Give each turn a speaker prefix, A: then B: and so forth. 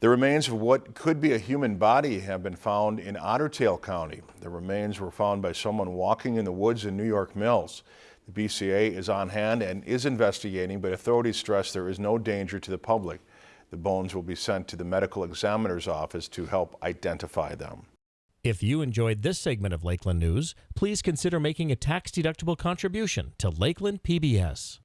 A: The remains of what could be a human body have been found in Otter Tail County. The remains were found by someone walking in the woods in New York Mills. The BCA is on hand and is investigating, but authorities stress there is no danger to the public. The bones will be sent to the medical examiner's office to help identify them.
B: If you enjoyed this segment of Lakeland News, please consider making a tax-deductible contribution to Lakeland PBS.